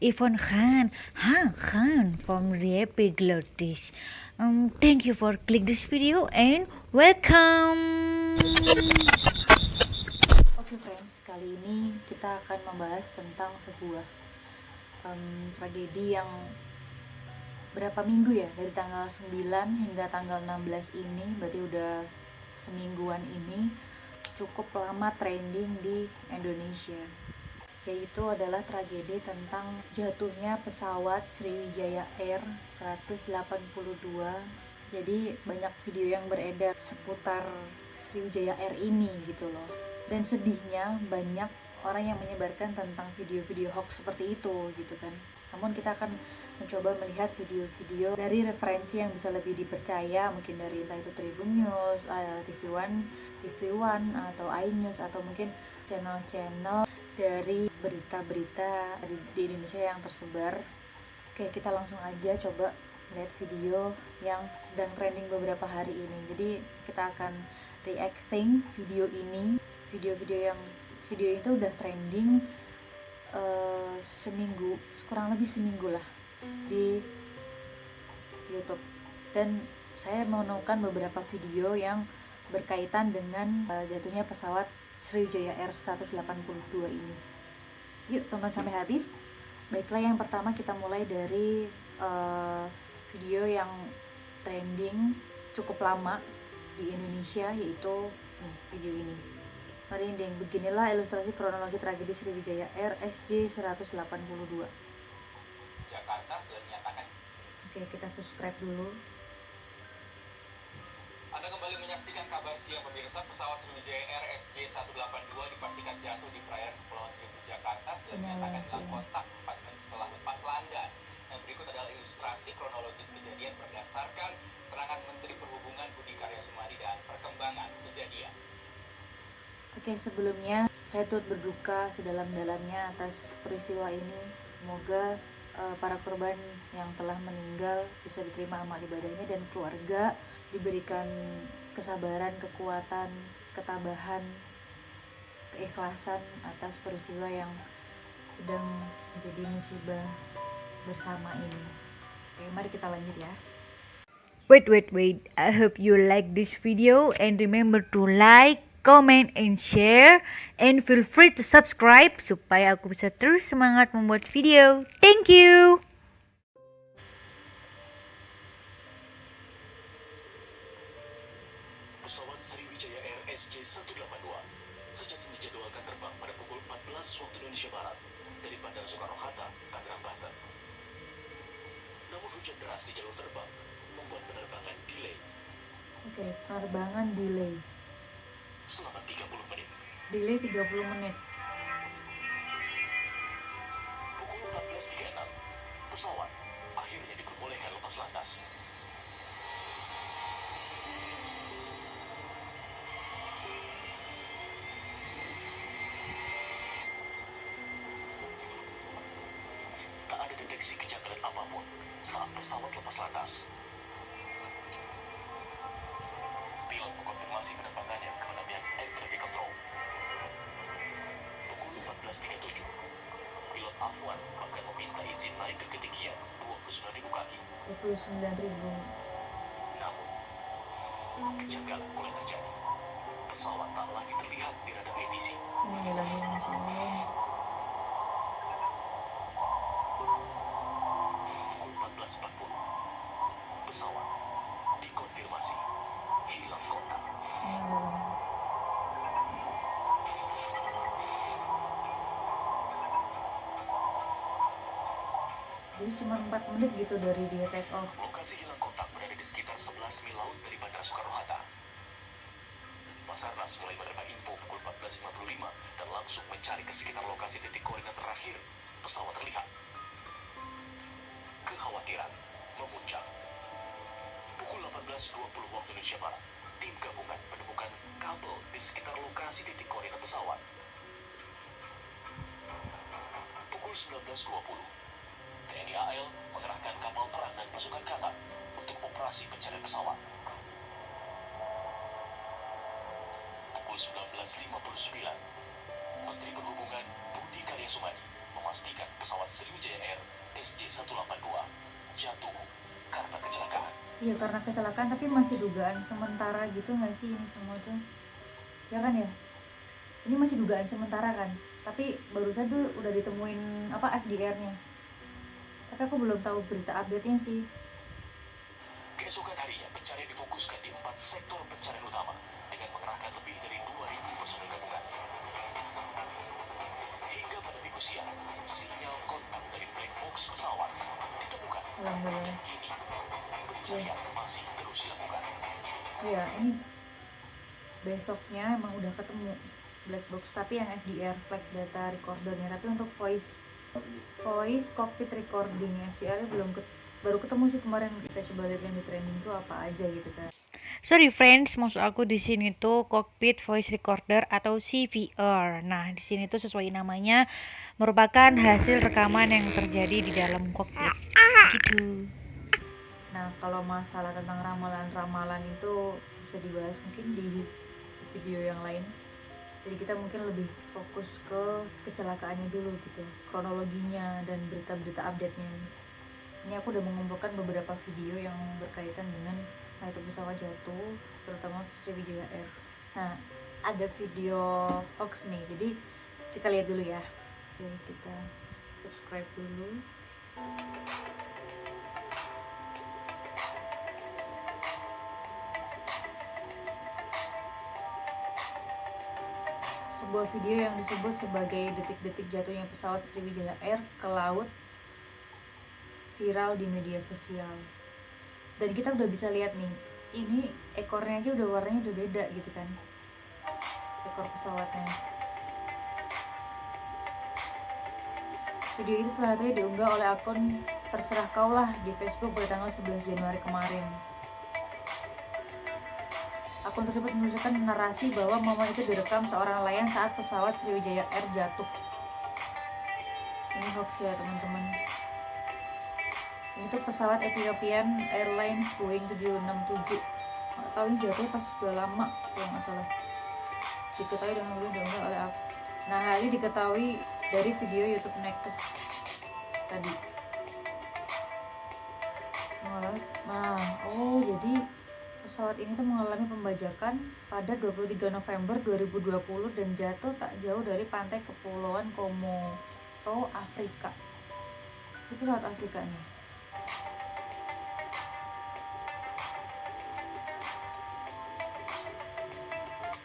Ivan Khan. Ha, Khan from Repiglotis. Um, thank you for click this video and welcome. Oke okay, friends, kali ini kita akan membahas tentang sebuah um, tragedi yang berapa minggu ya dari tanggal 9 hingga tanggal 16 ini berarti udah semingguan ini cukup lama trending di Indonesia yaitu adalah tragedi tentang jatuhnya pesawat Sriwijaya Air 182 jadi banyak video yang beredar seputar Sriwijaya Air ini gitu loh. Dan sedihnya banyak orang yang menyebarkan tentang video-video hoax seperti itu gitu kan. Namun kita akan mencoba melihat video-video dari referensi yang bisa lebih dipercaya. Mungkin dari entah itu Tribun News, uh, TV One, TV One atau iNews atau mungkin channel-channel dari berita-berita di, Indonesia yang tersebar. Oke, kita langsung aja coba lihat video yang sedang trending beberapa hari ini. Jadi kita akan reacting video ini, video-video yang video itu udah trending uh, seminggu, kurang lebih seminggu lah di YouTube dan saya menemukan beberapa video yang berkaitan dengan uh, jatuhnya pesawat Sriwijaya Air 182 ini. Yuk tonton sampai habis. Baiklah yang pertama kita mulai dari uh, video yang trending cukup lama di Indonesia yaitu nih, video ini. Merinding, beginilah ilustrasi kronologi tragedi Sriwijaya Air SJ 182. Jakarta sudah menyatakan. Oke, kita subscribe dulu. Anda kembali menyaksikan kabar siang pemirsa pesawat Sriwijaya Air SJ182 dipastikan jatuh di perairan Kepulauan Seribu Jakarta setelah menyatakan dalam kontak 4 menit setelah lepas landas. Yang berikut adalah ilustrasi kronologis kejadian berdasarkan keterangan Menteri Perhubungan Budi Karya Sumadi dan perkembangan kejadian. Oke, sebelumnya saya turut berduka sedalam-dalamnya atas peristiwa ini. Semoga uh, para korban yang telah meninggal bisa diterima amal ibadahnya dan keluarga diberikan kesabaran, kekuatan, ketabahan, keikhlasan atas peristiwa yang sedang menjadi musibah bersama ini. Oke, mari kita lanjut ya. Wait, wait, wait. I hope you like this video and remember to like, comment, and share. And feel free to subscribe supaya aku bisa terus semangat membuat video. Thank you! 182. sejatinya dijadwalkan terbang pada pukul 14 waktu Indonesia Barat dari Bandara Soekarno-Hatta, Tangerang, Banten. Namun hujan deras di jalur terbang membuat penerbangan delay. Oke, penerbangan delay. Selama 30 menit. Delay 30 menit. Pukul 14.36, pesawat akhirnya diperbolehkan lepas landas. Saat pesawat lepas landas. Pilot mengkonfirmasi penerbangannya kepada pihak Air Traffic Control. Pukul 14.37, pilot Afwan bahkan meminta izin naik ke ketinggian 29.000 kaki. 29 ribu. Namun, kejanggalan mulai terjadi. Pesawat tak lagi terlihat di radar ATC. Bismillahirrahmanirrahim. Pukul 14.40, pesawat dikonfirmasi hilang kontak. Jadi cuma 4 menit gitu dari dia take off. Lokasi hilang kontak berada di sekitar 11 mil laut dari Bandara Soekarno-Hatta. Basarnas mulai menerima info pukul 14.55 dan langsung mencari ke sekitar lokasi titik koordinat terakhir pesawat terlihat. Kekhawatiran memuncak. Pukul 18.20 waktu Indonesia Barat, tim gabungan menemukan kabel di sekitar lokasi titik koordinat pesawat. Pukul 19.20, TNI AL mengerahkan kapal perang dan pasukan kata untuk operasi pencarian pesawat. Pukul 19.59, Menteri Perhubungan Budi Karya Arya Sumadi memastikan pesawat Sriwijaya Air SJ182 jatuh karena kecelakaan. Iya karena kecelakaan tapi masih dugaan sementara gitu nggak sih ini semua tuh ya kan ya ini masih dugaan sementara kan tapi barusan tuh udah ditemuin apa FDR-nya tapi aku belum tahu berita update-nya sih. Keesokan harinya pencarian difokuskan di empat sektor pencarian utama dengan mengerahkan lebih dari 2.000 personil gabungan. Hingga pada minggu siang, sinyal kontak dari black box pesawat ditemukan. Dan kini pencarian masih terus dilakukan. iya ini besoknya emang udah ketemu black box tapi yang FDR flight data recordernya. Tapi untuk voice voice cockpit recording FDR belum ket- baru ketemu sih kemarin kita coba lihat yang di trending tuh apa aja gitu kan Sorry friends, maksud aku di sini tuh cockpit voice recorder atau CVR. Nah, di sini tuh sesuai namanya merupakan hasil rekaman yang terjadi di dalam cockpit. Gitu. Nah, kalau masalah tentang ramalan-ramalan itu bisa dibahas mungkin di video yang lain. Jadi kita mungkin lebih fokus ke kecelakaannya dulu gitu, kronologinya dan berita-berita update-nya. Ini aku udah mengumpulkan beberapa video yang berkaitan dengan nah pesawat jatuh, terutama Sriwijaya Air. Nah, ada video hoax nih, jadi kita lihat dulu ya. Oke, kita subscribe dulu. Sebuah video yang disebut sebagai detik-detik jatuhnya pesawat Sriwijaya Air ke laut viral di media sosial. Dan kita udah bisa lihat nih, ini ekornya aja udah warnanya udah beda gitu kan. Ekor pesawatnya. Video itu satunya diunggah oleh akun Terserah Kaulah di Facebook pada tanggal 11 Januari kemarin. Akun tersebut menunjukkan narasi bahwa momen itu direkam seorang nelayan saat pesawat Sriwijaya Air jatuh. Ini hoax ya teman-teman. Ini tuh pesawat Ethiopian Airlines Boeing 767. Nggak tahu ini jatuh pas sudah lama kalau nggak salah. Diketahui dengan diunggah oleh aku. Nah hal ini diketahui dari video YouTube Next tadi. Nah oh jadi pesawat ini tuh mengalami pembajakan pada 23 November 2020 dan jatuh tak jauh dari pantai kepulauan Komodo, Afrika. Itu pesawat Afrika nih.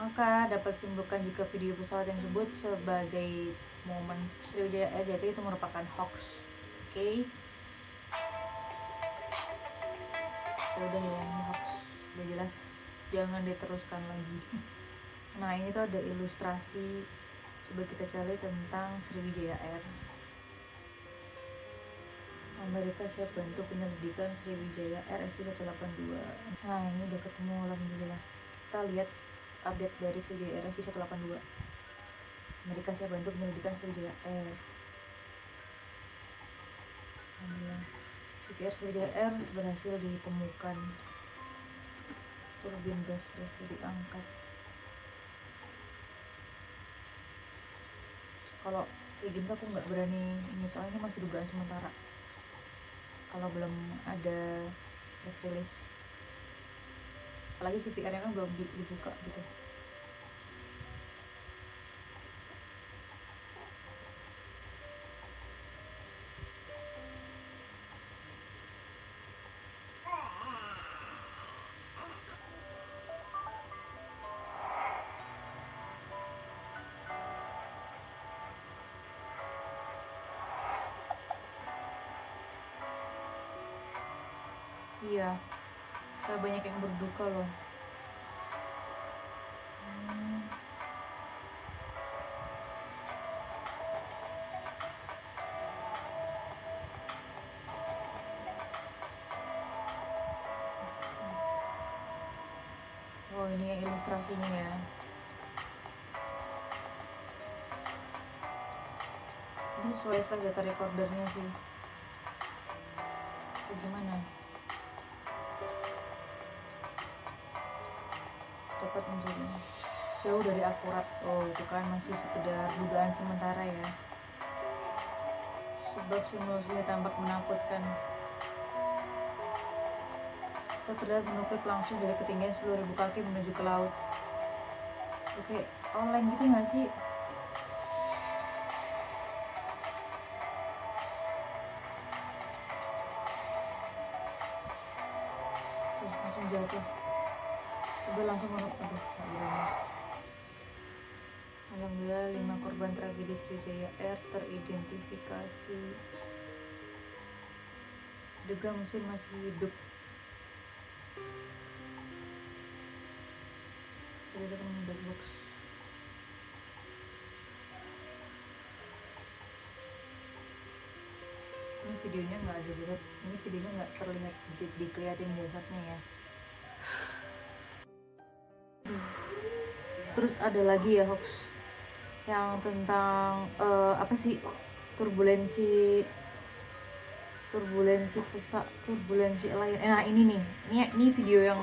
Maka dapat disimpulkan jika video pesawat yang disebut sebagai momen Sriwijaya Air jatuh itu merupakan hoax. Oke. Ya udah ya udah jelas jangan diteruskan lagi. Nah ini tuh ada ilustrasi coba kita cari tentang Sriwijaya Air. Amerika siap bantu penyelidikan Sriwijaya Air SC-182 nah ini udah ketemu alhamdulillah. Kita lihat update dari Sriwijaya Air SC-182 Amerika siap bantu penyelidikan Sriwijaya Air. Sriwijaya Air berhasil ditemukan turbin gas berhasil diangkat. Kalau kayak gini tuh aku nggak berani ini soalnya ini masih dugaan sementara. Kalau belum ada press release. Apalagi CPR nya kan belum di- dibuka gitu iya saya banyak yang berduka loh Hmm. Oh ini ilustrasinya ya Ini sesuai flash data recordernya sih Bagaimana? dapat jauh dari akurat oh itu kan masih sekedar dugaan sementara ya Sebab simulasinya tampak menakutkan. Saya terlihat menukik langsung dari ketinggian 10.000 kaki menuju ke laut. Oke, online gitu nggak sih? Tuh, langsung jatuh. Coba langsung. Aduh. Alhamdulillah lima korban tragedi Sriwijaya Air teridentifikasi. Duga mesin masih hidup. Sudah ada black box. Ini videonya nggak ada lihat. Ini videonya nggak terlihat di, dikeliatin jasadnya ya. Terus ada lagi ya hoax yang tentang eh, apa sih turbulensi turbulensi pusat turbulensi lain. Eh, nah ini nih. Ini ini video yang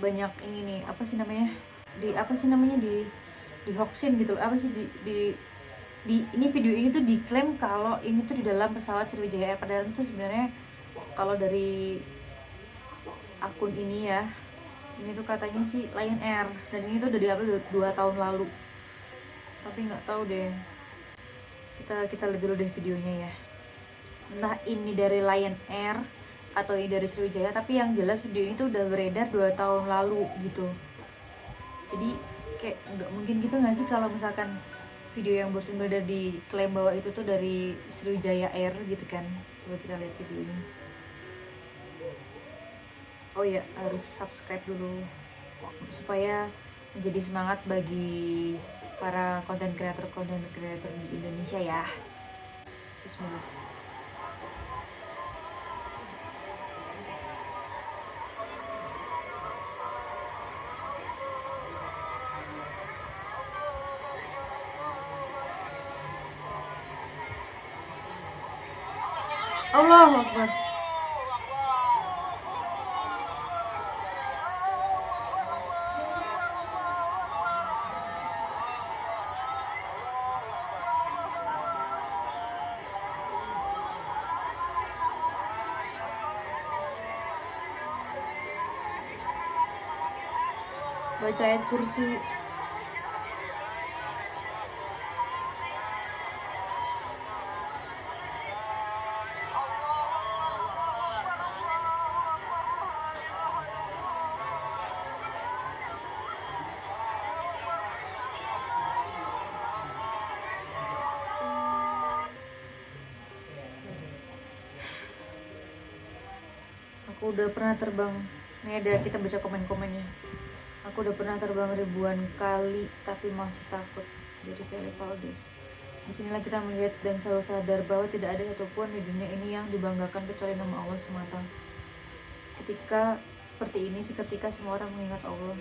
banyak ini nih. Apa sih namanya? Di apa sih namanya? Di di hoaxin gitu. Apa sih di di di ini video ini tuh diklaim kalau ini tuh di dalam pesawat Sriwijaya. Air padahal itu sebenarnya kalau dari akun ini ya ini tuh katanya sih Lion Air. Dan ini tuh udah diupload dua tahun lalu tapi nggak tahu deh. Kita kita lihat dulu deh videonya ya. Entah ini dari Lion Air atau ini dari Sriwijaya tapi yang jelas video ini tuh udah beredar dua tahun lalu gitu. Jadi kayak nggak mungkin gitu nggak sih kalau misalkan video yang bosan beredar di klaim bahwa itu tuh dari Sriwijaya Air gitu kan? Coba kita lihat video ini. Oh ya harus subscribe dulu. Supaya menjadi semangat bagi para konten kreator konten kreator di Indonesia ya. Bismillah. Allah Akbar ayat kursi. Aku udah pernah terbang. Ini ada kita baca komen-komennya aku udah pernah terbang ribuan kali tapi masih takut. Jadi kayak Valdes di sinilah kita melihat dan selalu sadar bahwa tidak ada satupun di dunia ini yang dibanggakan kecuali nama Allah semata. Ketika seperti ini seketika semua orang mengingat Allah.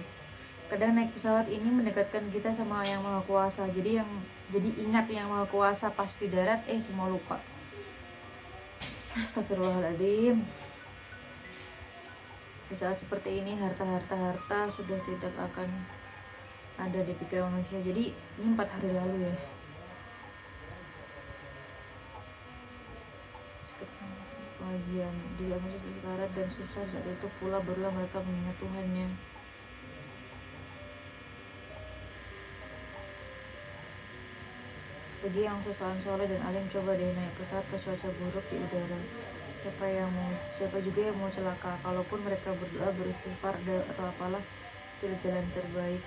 Kadang naik pesawat ini mendekatkan kita sama yang maha kuasa. Jadi yang jadi ingat yang maha kuasa pasti darat eh semua lupa. Astagfirullahaladzim di saat seperti ini harta-harta-harta sudah tidak akan ada di pikiran manusia. Jadi ini empat hari lalu ya. Pengajian di manusia sekarat dan susah saat itu pula barulah mereka mengingat Tuhannya bagi yang sesalan soleh dan alim coba deh naik pesawat ke cuaca buruk di udara siapa yang mau siapa juga yang mau celaka. Kalaupun mereka berdoa beristighfar atau apalah itu jalan terbaik.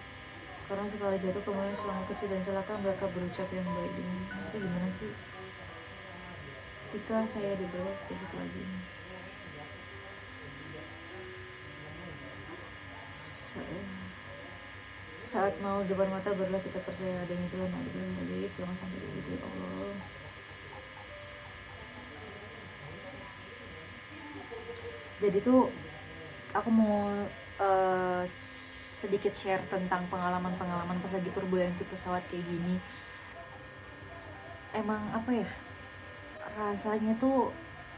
Karena sekali jatuh kemudian selama kecil dan celaka mereka berucap yang baik. Ini itu gimana sih? Ketika saya di bawah sedikit lagi Sa- saat mau depan mata barulah kita percaya adanya Tuhan. Ada yang baik jangan sampai begitu ya Allah jadi tuh aku mau eh, sedikit share tentang pengalaman-pengalaman pas lagi turbulensi pesawat kayak gini. Emang apa ya rasanya tuh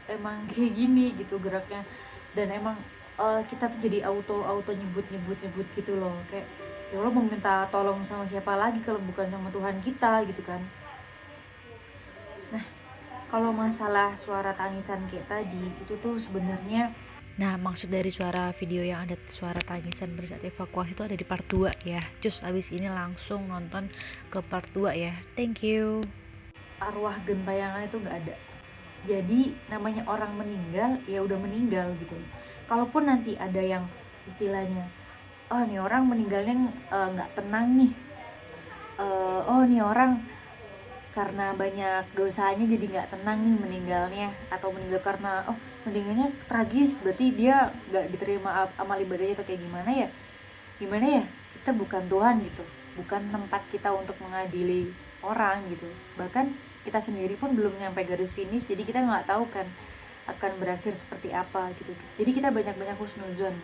emang kayak gini gitu geraknya. Dan emang eh, kita tuh jadi auto auto nyebut nyebut nyebut gitu loh. Kayak ya Allah mau minta tolong sama siapa lagi kalau bukan sama Tuhan kita gitu kan. Nah kalau masalah suara tangisan kayak tadi itu tuh sebenarnya Nah, maksud dari suara video yang ada suara tangisan pada saat evakuasi itu ada di part 2 ya. Cus abis ini langsung nonton ke part 2 ya. Thank you. Arwah gentayangan itu nggak ada. Jadi namanya orang meninggal ya udah meninggal gitu. Kalaupun nanti ada yang istilahnya, oh nih orang meninggalnya eh, nggak uh, tenang nih. Uh, oh nih orang karena banyak dosanya jadi nggak tenang nih meninggalnya atau meninggal karena oh meninggalnya tragis berarti dia nggak diterima amal ibadahnya atau kayak gimana ya? Gimana ya? Kita bukan Tuhan gitu bukan tempat kita untuk mengadili orang gitu. Bahkan kita sendiri pun belum nyampe garis finish jadi kita nggak tahu kan akan berakhir seperti apa gitu. Jadi kita banyak-banyak husnuzon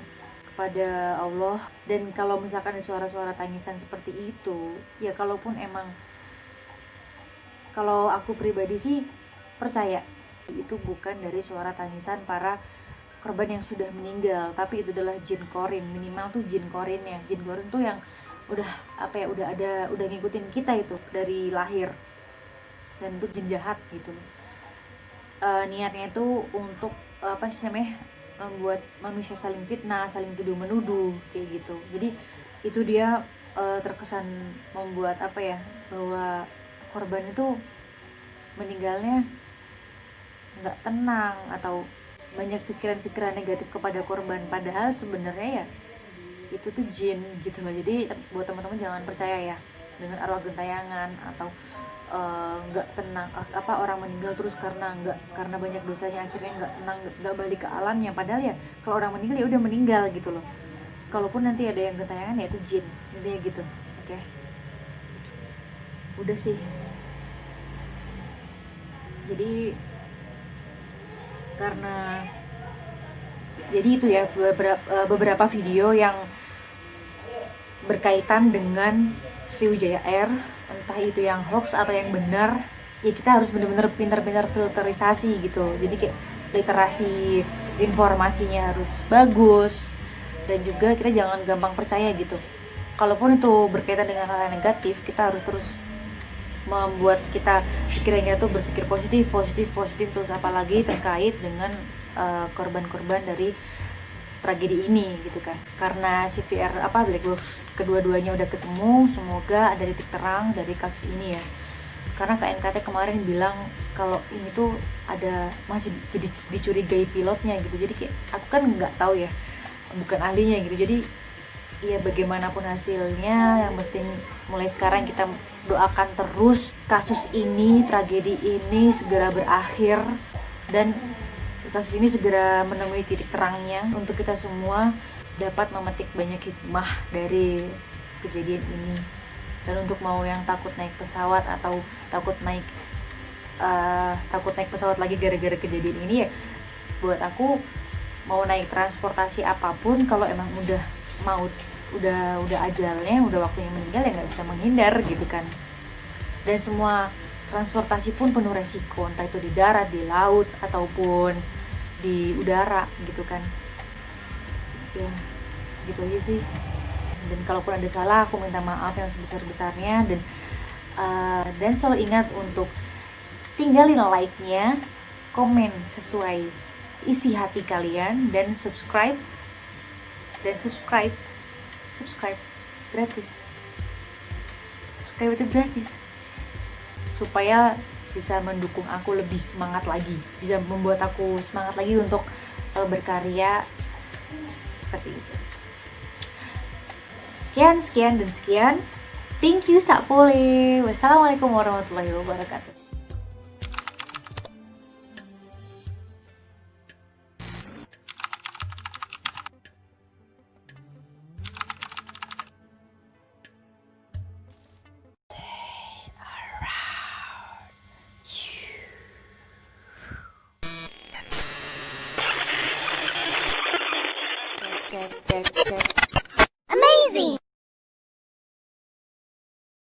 kepada Allah. Dan kalau misalkan suara-suara tangisan seperti itu ya kalaupun emang kalau aku pribadi sih percaya. Itu bukan dari suara tangisan para korban yang sudah meninggal tapi itu adalah jin korin. Minimal tuh jin korin ya. Jin korin tuh yang udah apa ya udah ada udah ngikutin kita itu dari lahir. Dan itu jin jahat gitu. E, niatnya itu untuk apa sih namanya membuat manusia saling fitnah saling tuduh menuduh kayak gitu. Jadi itu dia e, terkesan membuat apa ya bahwa korban itu meninggalnya nggak tenang atau banyak pikiran-pikiran negatif kepada korban. Padahal sebenarnya ya itu tuh jin gitu loh. Jadi buat teman-teman jangan percaya ya dengan arwah gentayangan atau eh, nggak uh, tenang apa orang meninggal terus karena nggak karena banyak dosanya akhirnya nggak tenang nggak balik ke alamnya. Padahal ya kalau orang meninggal ya udah meninggal gitu loh. Kalaupun nanti ada yang gentayangan ya itu jin intinya gitu. Oke? Okay? udah sih jadi karena jadi itu ya beberapa, eh, beberapa video yang berkaitan dengan Sriwijaya Air entah itu yang hoax atau yang benar ya kita harus benar-benar pintar-pintar filterisasi gitu. Jadi kayak literasi informasinya harus bagus dan juga kita jangan gampang percaya gitu. Kalaupun itu berkaitan dengan hal yang negatif kita harus terus membuat kita pikirannya tuh berpikir positif positif positif terus apalagi terkait dengan eh, korban-korban uh, dari tragedi ini gitu kan. Karena CVR apa Black Box kedua-duanya udah ketemu semoga ada titik terang dari kasus ini ya. Karena KNKT kemarin bilang kalau ini tuh ada masih dicurigai pilotnya gitu. Jadi kayak aku kan nggak tahu ya bukan ahlinya gitu. Jadi ya bagaimanapun hasilnya yang penting mulai sekarang kita doakan terus kasus ini tragedi ini segera berakhir dan kasus ini segera menemui titik terangnya untuk kita semua dapat memetik banyak hikmah dari kejadian ini. Dan untuk mau yang takut naik pesawat atau takut naik uh, takut naik pesawat lagi gara-gara kejadian ini ya buat aku mau naik transportasi apa pun kalau emang udah mau udah udah ajalnya udah waktunya meninggal ya nggak bisa menghindar gitu kan. Dan semua transportasi pun penuh resiko entah itu di darat di laut ataupun di udara gitu kan. Ya gitu aja sih. Dan kalaupun ada salah aku minta maaf yang sebesar besarnya dan uh, dan selalu ingat untuk tinggalin like-nya komen sesuai isi hati kalian dan subscribe dan subscribe. Subscribe. Gratis. Subscribe itu gratis. Supaya bisa mendukung aku lebih semangat lagi. Bisa membuat aku semangat lagi untuk uh, berkarya seperti itu. Sekian sekian dan sekian. Thank you Sakpole wassalamualaikum warahmatullahi wabarakatuh